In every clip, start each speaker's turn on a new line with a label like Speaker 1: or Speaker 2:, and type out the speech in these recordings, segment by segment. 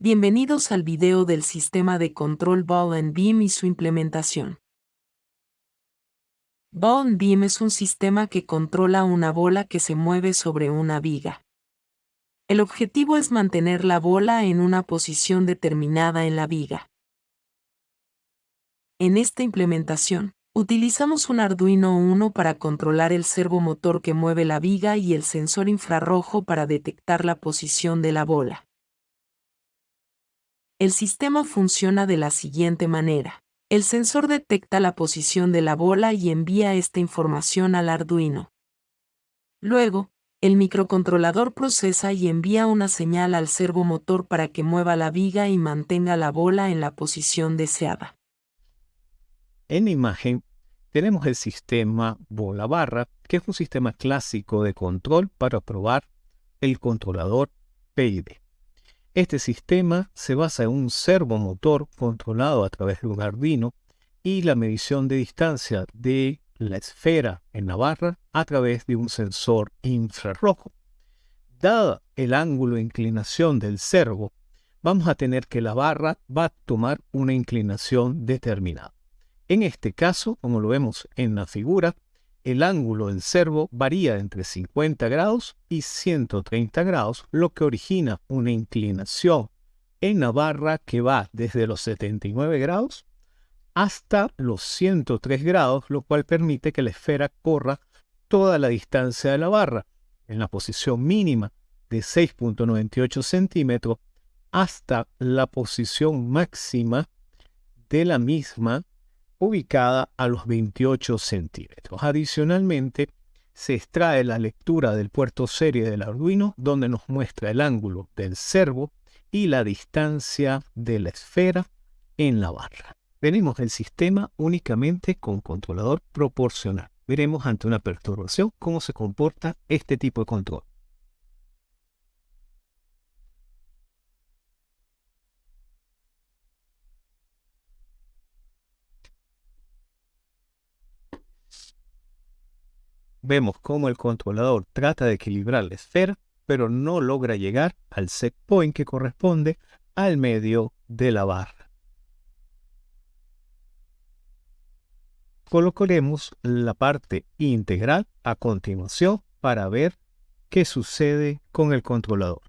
Speaker 1: Bienvenidos al video del sistema de control Ball and Beam y su implementación. Ball and Beam es un sistema que controla una bola que se mueve sobre una viga. El objetivo es mantener la bola en una posición determinada en la viga. En esta implementación, utilizamos un Arduino Uno para controlar el servomotor que mueve la viga y el sensor infrarrojo para detectar la posición de la bola. El sistema funciona de la siguiente manera. El sensor detecta la posición de la bola y envía esta información al Arduino. Luego, el microcontrolador procesa y envía una señal al servomotor para que mueva la viga y mantenga la bola en la posición deseada.
Speaker 2: En imagen tenemos el sistema bola barra, que es un sistema clásico de control para probar el controlador PID. Este sistema se basa en un servomotor controlado a través de un Arduino y la medición de distancia de la esfera en la barra a través de un sensor infrarrojo. Dada el ángulo de inclinación del servo, vamos a tener que la barra va a tomar una inclinación determinada. En este caso, como lo vemos en la figura, el ángulo del servo varía entre 50 grados y 130 grados, lo que origina una inclinación en la barra que va desde los 79 grados hasta los 103 grados, lo cual permite que la esfera corra toda la distancia de la barra en la posición mínima de 6.98 centímetros hasta la posición máxima de la misma ubicada a los 28 centímetros. Adicionalmente, se extrae la lectura del puerto serie del Arduino, donde nos muestra el ángulo del servo y la distancia de la esfera en la barra. Tenemos el sistema únicamente con controlador proporcional. Veremos ante una perturbación cómo se comporta este tipo de control. Vemos cómo el controlador trata de equilibrar la esfera, pero no logra llegar al set point que corresponde al medio de la barra. Colocaremos la parte integral a continuación para ver qué sucede con el controlador.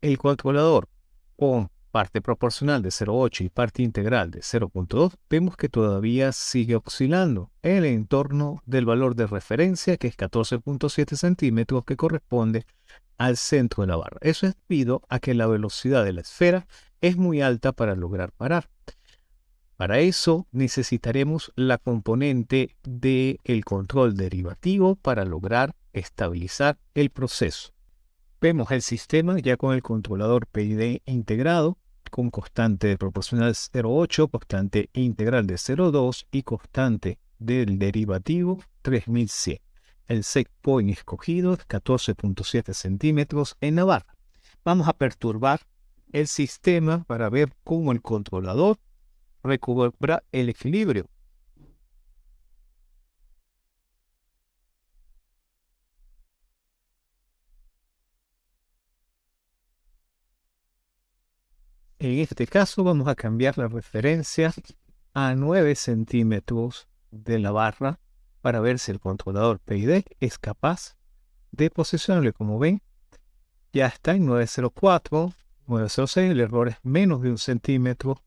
Speaker 2: El controlador con parte proporcional de 0,8 y parte integral de 0,2, vemos que todavía sigue oscilando en el entorno del valor de referencia, que es 14.7 centímetros, que corresponde al centro de la barra. Eso es debido a que la velocidad de la esfera es muy alta para lograr parar. Para eso necesitaremos la componente del control derivativo para lograr estabilizar el proceso. Vemos el sistema ya con el controlador PID integrado, con constante proporcional 0,8, constante integral de 0,2 y constante del derivativo 3100. El set point escogido es 14.7 centímetros en la barra. Vamos a perturbar el sistema para ver cómo el controlador recupera el equilibrio. En este caso vamos a cambiar la referencia a 9 centímetros de la barra para ver si el controlador PID es capaz de posicionarlo. Como ven, ya está en 904, 906, el error es menos de un centímetro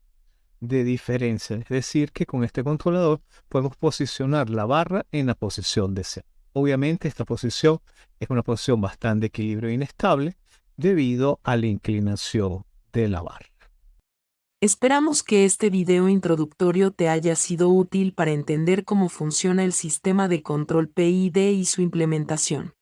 Speaker 2: de diferencia. Es decir, que con este controlador podemos posicionar la barra en la posición deseada. Obviamente esta posición es una posición bastante equilibrio inestable debido a la inclinación de la barra.
Speaker 1: Esperamos que este video introductorio te haya sido útil para entender cómo funciona el sistema de control PID y su implementación.